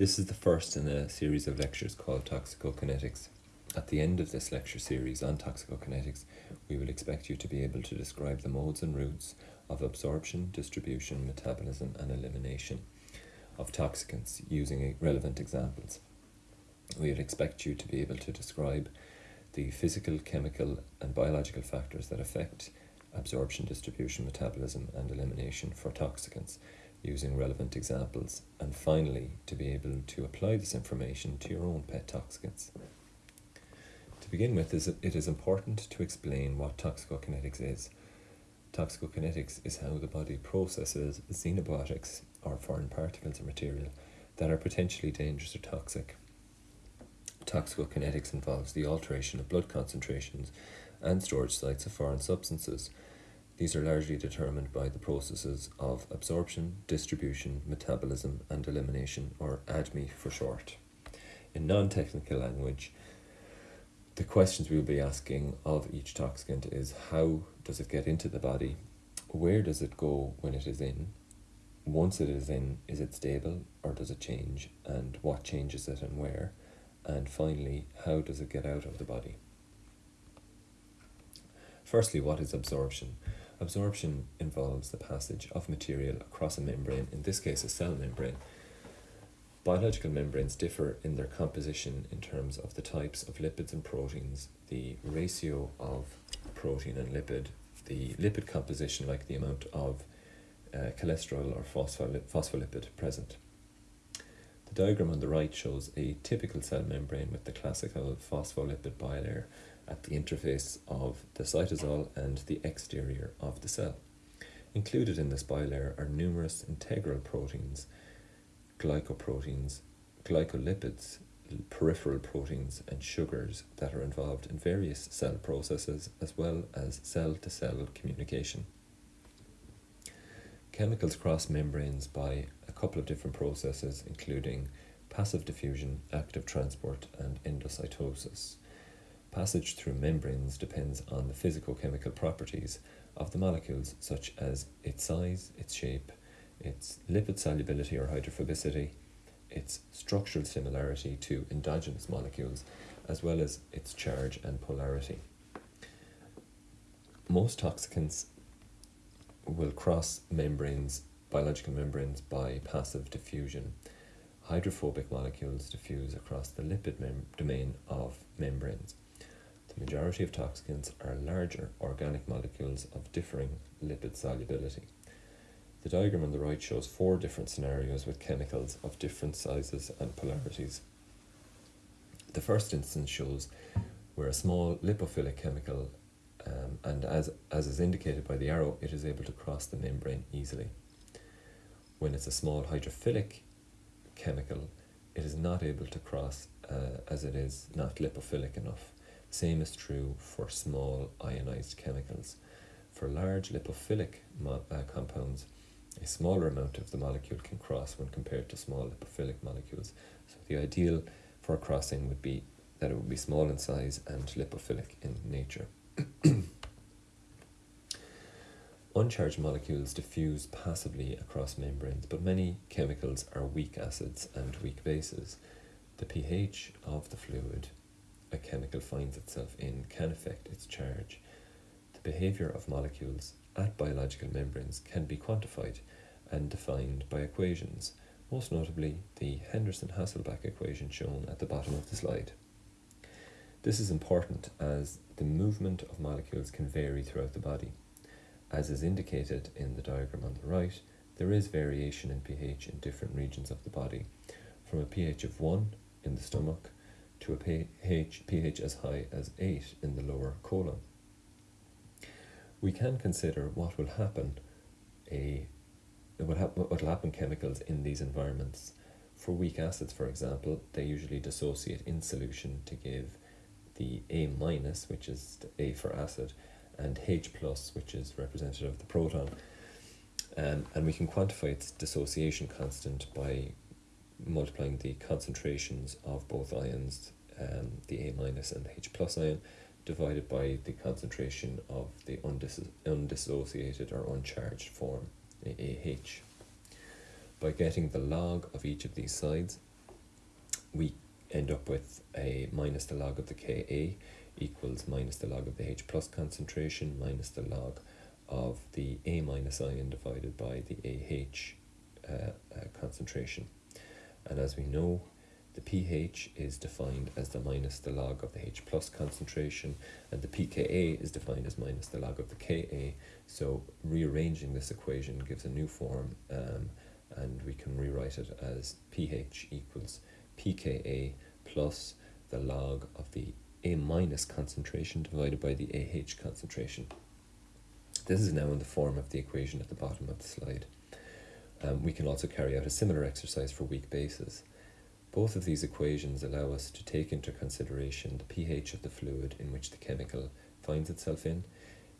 This is the first in a series of lectures called Toxicokinetics. At the end of this lecture series on toxicokinetics, we will expect you to be able to describe the modes and routes of absorption, distribution, metabolism, and elimination of toxicants using relevant examples. We would expect you to be able to describe the physical, chemical, and biological factors that affect absorption, distribution, metabolism, and elimination for toxicants using relevant examples, and finally, to be able to apply this information to your own pet toxicants. To begin with, it is important to explain what toxicokinetics is. Toxicokinetics is how the body processes xenobiotics, or foreign particles or material, that are potentially dangerous or toxic. Toxicokinetics involves the alteration of blood concentrations and storage sites of foreign substances, these are largely determined by the processes of absorption, distribution, metabolism, and elimination, or ADME for short. In non technical language, the questions we will be asking of each toxicant is how does it get into the body? Where does it go when it is in? Once it is in, is it stable or does it change? And what changes it and where? And finally, how does it get out of the body? Firstly, what is absorption? Absorption involves the passage of material across a membrane, in this case a cell membrane. Biological membranes differ in their composition in terms of the types of lipids and proteins, the ratio of protein and lipid, the lipid composition like the amount of uh, cholesterol or phospholipid present. The diagram on the right shows a typical cell membrane with the classical phospholipid bilayer at the interface of the cytosol and the exterior of the cell. Included in this bilayer are numerous integral proteins, glycoproteins, glycolipids, peripheral proteins and sugars that are involved in various cell processes as well as cell-to-cell -cell communication. Chemicals cross membranes by couple of different processes including passive diffusion, active transport and endocytosis. Passage through membranes depends on the physicochemical properties of the molecules, such as its size, its shape, its lipid solubility or hydrophobicity, its structural similarity to endogenous molecules, as well as its charge and polarity. Most toxicants will cross membranes, biological membranes, by passive diffusion. Hydrophobic molecules diffuse across the lipid domain of membranes. The majority of toxicants are larger organic molecules of differing lipid solubility. The diagram on the right shows four different scenarios with chemicals of different sizes and polarities. The first instance shows where a small lipophilic chemical, um, and as, as is indicated by the arrow, it is able to cross the membrane easily. When it's a small hydrophilic chemical, it is not able to cross uh, as it is not lipophilic enough. Same is true for small ionized chemicals. For large lipophilic uh, compounds, a smaller amount of the molecule can cross when compared to small lipophilic molecules. So the ideal for crossing would be that it would be small in size and lipophilic in nature. Uncharged molecules diffuse passively across membranes, but many chemicals are weak acids and weak bases. The pH of the fluid a chemical finds itself in can affect its charge. The behaviour of molecules at biological membranes can be quantified and defined by equations, most notably the Henderson-Hasselbalch equation shown at the bottom of the slide. This is important as the movement of molecules can vary throughout the body. As is indicated in the diagram on the right, there is variation in pH in different regions of the body, from a pH of 1 in the stomach to a pH, pH as high as 8 in the lower colon. We can consider what will happen a what, hap what will happen chemicals in these environments. For weak acids, for example, they usually dissociate in solution to give the A minus, which is the A for acid, and H plus, which is representative of the proton. Um, and we can quantify its dissociation constant by multiplying the concentrations of both ions, um, the A minus and the H plus ion, divided by the concentration of the undis undissociated or uncharged form, AH. By getting the log of each of these sides, we end up with a minus the log of the Ka equals minus the log of the H plus concentration minus the log of the A minus ion divided by the AH uh, uh, concentration. And as we know, the pH is defined as the minus the log of the H plus concentration, and the pKa is defined as minus the log of the Ka. So rearranging this equation gives a new form, um, and we can rewrite it as pH equals pKa plus the log of the A minus concentration divided by the AH concentration. This is now in the form of the equation at the bottom of the slide. Um, we can also carry out a similar exercise for weak bases. Both of these equations allow us to take into consideration the pH of the fluid in which the chemical finds itself in,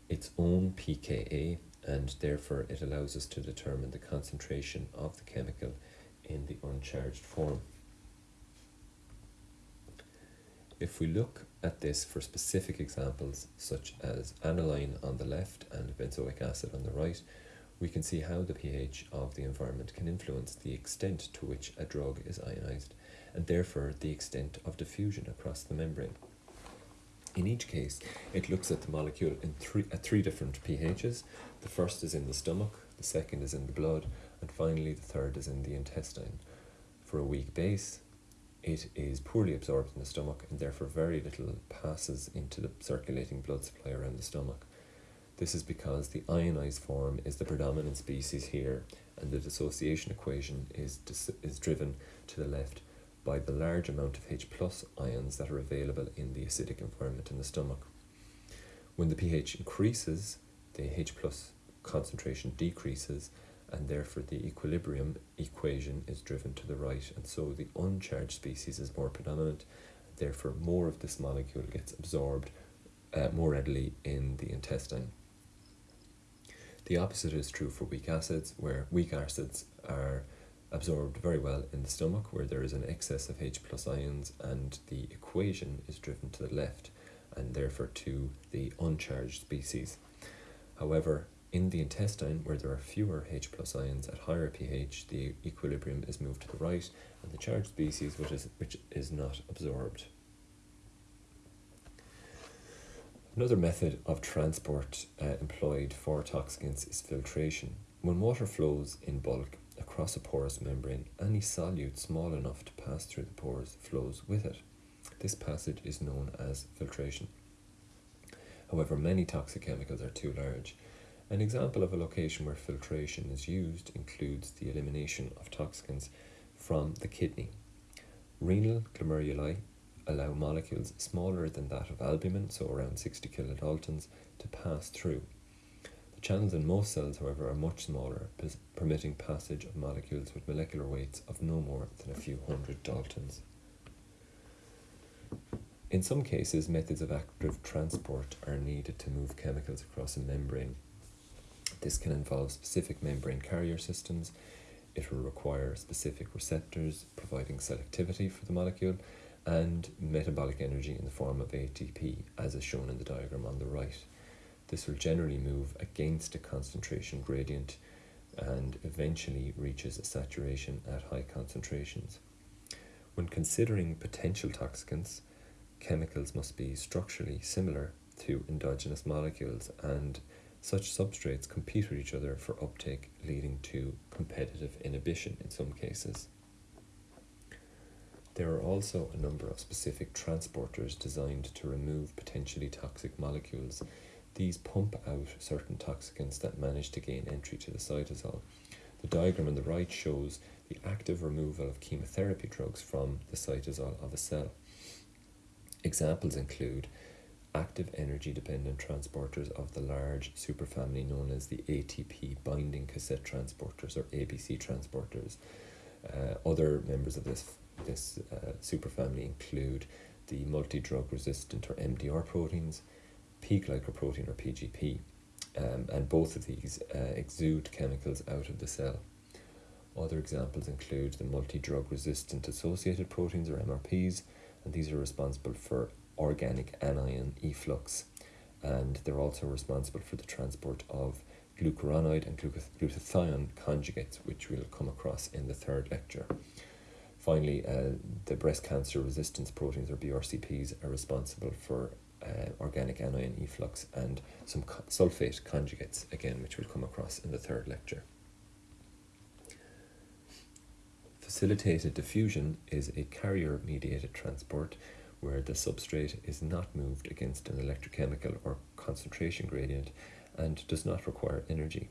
its own pKa, and therefore it allows us to determine the concentration of the chemical in the uncharged form. If we look at this for specific examples such as aniline on the left and benzoic acid on the right, we can see how the pH of the environment can influence the extent to which a drug is ionized and therefore the extent of diffusion across the membrane. In each case, it looks at the molecule in three, at three different pHs. The first is in the stomach, the second is in the blood, and finally the third is in the intestine. For a weak base, it is poorly absorbed in the stomach and therefore very little passes into the circulating blood supply around the stomach. This is because the ionized form is the predominant species here and the dissociation equation is, dis- is driven to the left by the large amount of H plus ions that are available in the acidic environment in the stomach. When the pH increases, the H plus concentration decreases and therefore the equilibrium equation is driven to the right and so the uncharged species is more predominant therefore more of this molecule gets absorbed uh, more readily in the intestine. The opposite is true for weak acids where weak acids are absorbed very well in the stomach where there is an excess of H plus ions and the equation is driven to the left and therefore to the uncharged species. However, in the intestine, where there are fewer H plus ions at higher pH, the equilibrium is moved to the right and the charged species which is, which is not absorbed. Another method of transport uh, employed for toxicants is filtration. When water flows in bulk across a porous membrane, any solute small enough to pass through the pores flows with it. This passage is known as filtration. However, many toxic chemicals are too large. An example of a location where filtration is used includes the elimination of toxicants from the kidney. Renal glomeruli allow molecules smaller than that of albumin, so around 60 kilodaltons, to pass through. The channels in most cells, however, are much smaller, permitting passage of molecules with molecular weights of no more than a few hundred daltons. In some cases, methods of active transport are needed to move chemicals across a membrane. This can involve specific membrane carrier systems. It will require specific receptors providing selectivity for the molecule and metabolic energy in the form of ATP, as is shown in the diagram on the right. This will generally move against a concentration gradient and eventually reaches a saturation at high concentrations. When considering potential toxicants, chemicals must be structurally similar to endogenous molecules and such substrates compete with each other for uptake, leading to competitive inhibition in some cases. There are also a number of specific transporters designed to remove potentially toxic molecules these pump out certain toxicants that manage to gain entry to the cytosol. The diagram on the right shows the active removal of chemotherapy drugs from the cytosol of a cell. Examples include active energy dependent transporters of the large superfamily known as the ATP binding cassette transporters or ABC transporters. Uh, other members of this, this uh, superfamily include the multi drug resistant or MDR proteins, P glycoprotein or PGP, um, and both of these uh, exude chemicals out of the cell. Other examples include the multi drug resistant associated proteins or MRPs, and these are responsible for organic anion efflux, and they're also responsible for the transport of glucuronide and glutathione conjugates, which we'll come across in the third lecture. Finally, uh, the breast cancer resistance proteins, or BRCPs, are responsible for uh, organic anion efflux and some co- sulfate conjugates, again, which we'll come across in the third lecture. Facilitated diffusion is a carrier mediated transport where the substrate is not moved against an electrochemical or concentration gradient and does not require energy.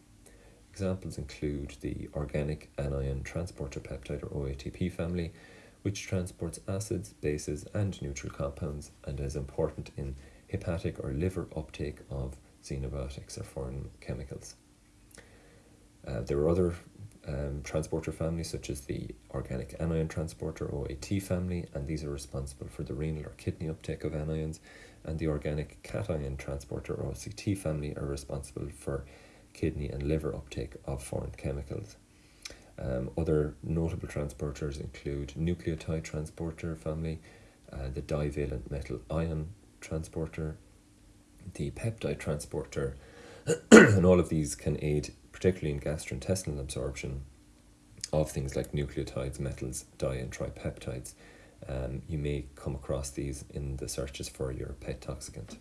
Examples include the organic anion transporter peptide or OATP family, which transports acids, bases, and neutral compounds and is important in hepatic or liver uptake of xenobiotics or foreign chemicals. Uh, there are other um, transporter families such as the organic anion transporter OAT family, and these are responsible for the renal or kidney uptake of anions, and the organic cation transporter OCT family are responsible for kidney and liver uptake of foreign chemicals. Um, other notable transporters include nucleotide transporter family, uh, the divalent metal ion transporter, the peptide transporter, and all of these can aid particularly in gastrointestinal absorption of things like nucleotides, metals, di and tripeptides. Um, you may come across these in the searches for your pet toxicant.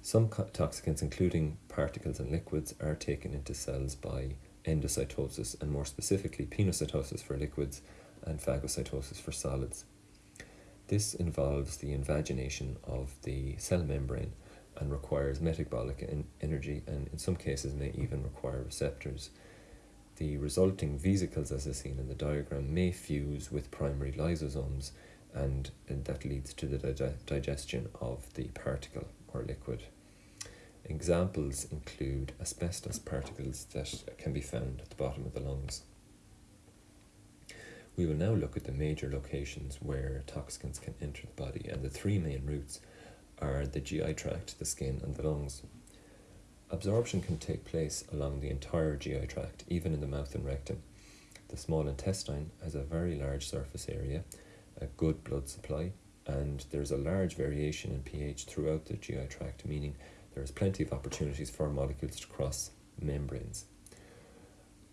Some toxicants, including particles and liquids, are taken into cells by endocytosis, and more specifically, pinocytosis for liquids and phagocytosis for solids. This involves the invagination of the cell membrane and requires metabolic energy and in some cases may even require receptors. The resulting vesicles, as is seen in the diagram, may fuse with primary lysosomes and, and that leads to the dig digestion of the particle or liquid. Examples include asbestos particles that can be found at the bottom of the lungs. We will now look at the major locations where toxicants can enter the body and the three main routes are the GI tract, the skin, and the lungs. Absorption can take place along the entire GI tract, even in the mouth and rectum. The small intestine has a very large surface area, a good blood supply, and there's a large variation in pH throughout the GI tract, meaning there is plenty of opportunities for molecules to cross membranes.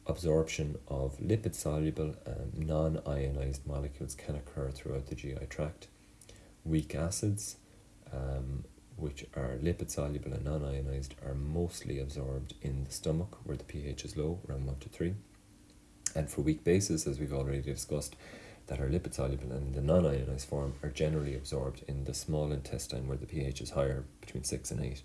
Absorption of lipid soluble and non ionized molecules can occur throughout the GI tract. Weak acids, um, which are lipid soluble and non ionized, are mostly absorbed in the stomach where the pH is low, around 1 to 3. And for weak bases, as we've already discussed, that are lipid soluble and the non ionized form are generally absorbed in the small intestine where the pH is higher, between 6 and 8.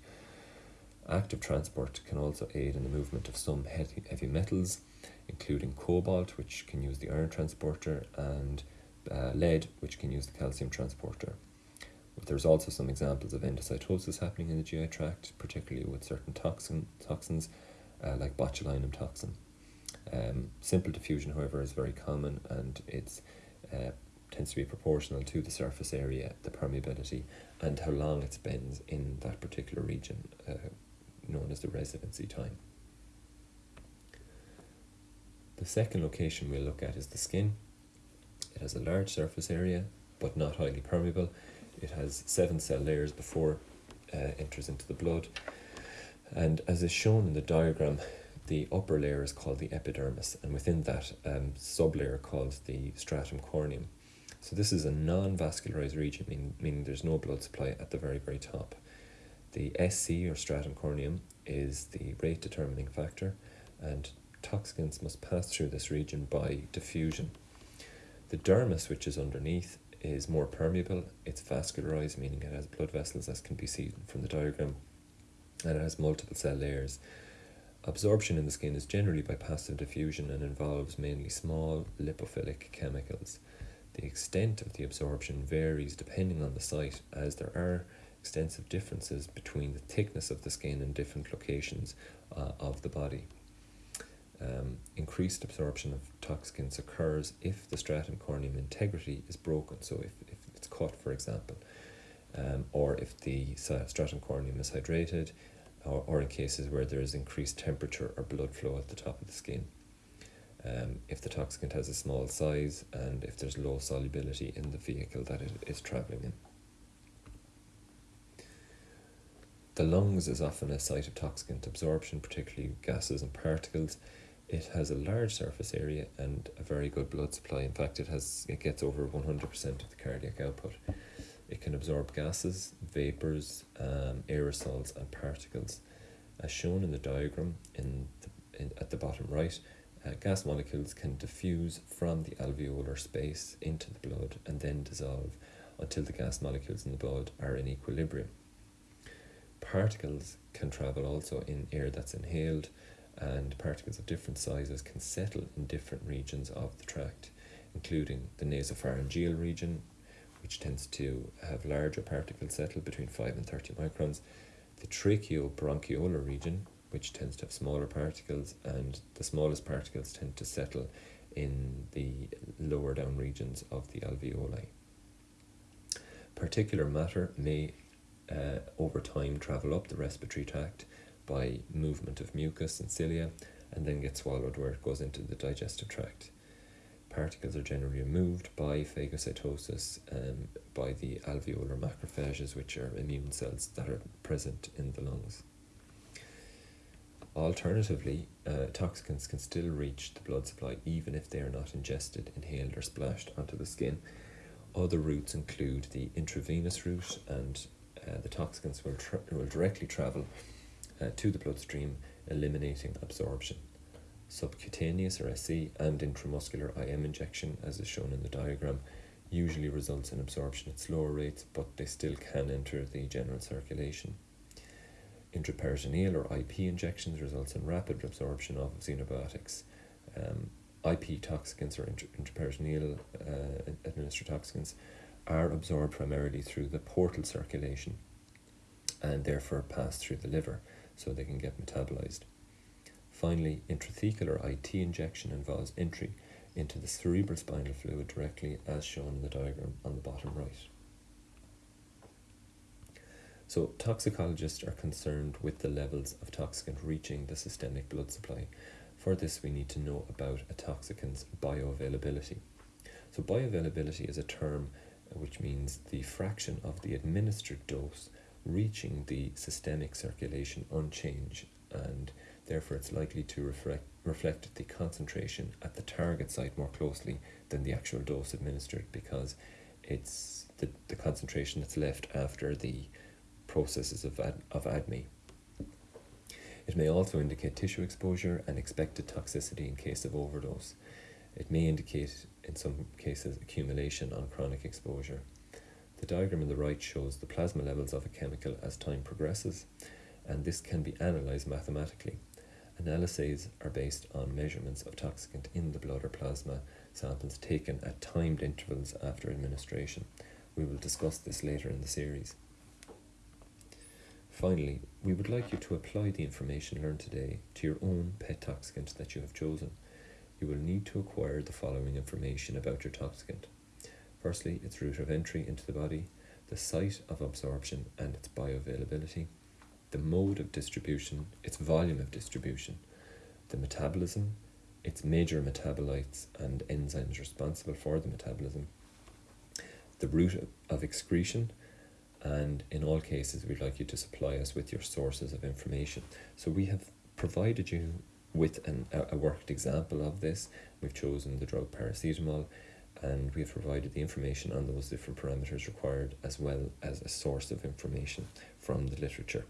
Active transport can also aid in the movement of some heavy, heavy metals, including cobalt, which can use the iron transporter, and uh, lead, which can use the calcium transporter. There's also some examples of endocytosis happening in the GI tract, particularly with certain toxin, toxins uh, like botulinum toxin. Um, simple diffusion, however, is very common and it uh, tends to be proportional to the surface area, the permeability, and how long it spends in that particular region, uh, known as the residency time. The second location we'll look at is the skin. It has a large surface area, but not highly permeable it has seven cell layers before uh, enters into the blood. And as is shown in the diagram, the upper layer is called the epidermis, and within that um, sublayer called the stratum corneum. So this is a non-vascularized region, meaning, meaning there's no blood supply at the very, very top. The SC, or stratum corneum, is the rate determining factor, and toxins must pass through this region by diffusion. The dermis, which is underneath, is more permeable, it's vascularized, meaning it has blood vessels as can be seen from the diagram, and it has multiple cell layers. Absorption in the skin is generally by passive diffusion and involves mainly small lipophilic chemicals. The extent of the absorption varies depending on the site, as there are extensive differences between the thickness of the skin in different locations uh, of the body. Um, increased absorption of toxicants occurs if the stratum corneum integrity is broken. So if, if it's cut, for example, um, or if the stratum corneum is hydrated, or, or in cases where there is increased temperature or blood flow at the top of the skin. Um, if the toxicant has a small size and if there's low solubility in the vehicle that it is travelling in. The lungs is often a site of toxicant absorption, particularly gases and particles. It has a large surface area and a very good blood supply. In fact, it has it gets over 100% of the cardiac output. It can absorb gases, vapors, um, aerosols, and particles. As shown in the diagram in, the, in at the bottom right, uh, gas molecules can diffuse from the alveolar space into the blood and then dissolve until the gas molecules in the blood are in equilibrium. Particles can travel also in air that's inhaled and particles of different sizes can settle in different regions of the tract, including the nasopharyngeal region, which tends to have larger particles settle between 5 and 30 microns, the tracheobronchiolar region, which tends to have smaller particles, and the smallest particles tend to settle in the lower down regions of the alveoli. Particular matter may uh, over time travel up the respiratory tract by movement of mucus and cilia and then get swallowed where it goes into the digestive tract. Particles are generally removed by phagocytosis um, by the alveolar macrophages, which are immune cells that are present in the lungs. Alternatively, uh, toxicants can still reach the blood supply even if they are not ingested, inhaled, or splashed onto the skin. Other routes include the intravenous route, and uh, the toxicants will, will directly travel uh, to the bloodstream, eliminating absorption. Subcutaneous or SC and intramuscular IM injection, as is shown in the diagram, usually results in absorption at slower rates, but they still can enter the general circulation. Intraperitoneal or IP injections results in rapid absorption of xenobiotics. Um, IP toxicants or intraperitoneal uh, administered toxicants are absorbed primarily through the portal circulation and therefore pass through the liver so they can get metabolized. Finally, intrathecal IT injection involves entry into the cerebral spinal fluid directly as shown in the diagram on the bottom right. So toxicologists are concerned with the levels of toxicant reaching the systemic blood supply. For this we need to know about a toxicant's bioavailability. So bioavailability is a term which means the fraction of the administered dose reaching the systemic circulation unchanged and therefore it's likely to reflect, reflect the concentration at the target site more closely than the actual dose administered because it's the, the concentration that's left after the processes of, ad, of ADME. It may also indicate tissue exposure and expected toxicity in case of overdose. It may indicate, in some cases, accumulation on chronic exposure. The diagram on the right shows the plasma levels of a chemical as time progresses, and this can be analysed mathematically. Analyses are based on measurements of toxicant in the blood or plasma samples taken at timed intervals after administration. We will discuss this later in the series. Finally, we would like you to apply the information learned today to your own pet toxicant that you have chosen. You will need to acquire the following information about your toxicant. Firstly, its route of entry into the body, the site of absorption and its bioavailability, the mode of distribution, its volume of distribution, the metabolism, its major metabolites and enzymes responsible for the metabolism, the route of excretion, and in all cases, we'd like you to supply us with your sources of information. So we have provided you with an, a worked example of this. We've chosen the drug paracetamol and we have provided the information on those different parameters required as well as a source of information from the literature.